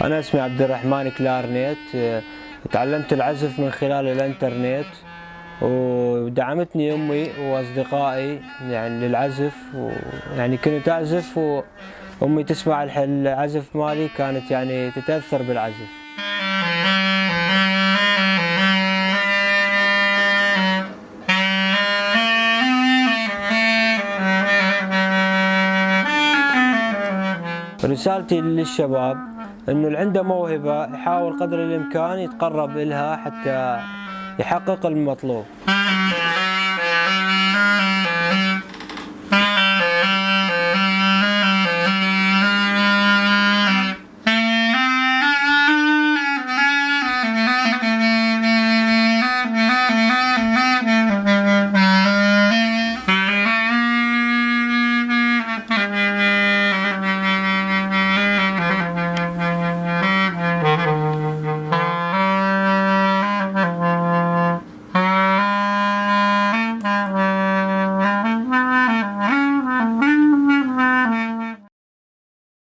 أنا اسمي عبد الرحمن كلارنيت تعلمت العزف من خلال الإنترنت ودعمتني أمي وأصدقائي يعني للعزف يعني كنت أعزف وأمي تسمع العزف مالي كانت يعني تتأثر بالعزف. رسالتي للشباب إنه اللي عنده موهبة يحاول قدر الإمكان يتقرب لها حتى يحقق المطلوب.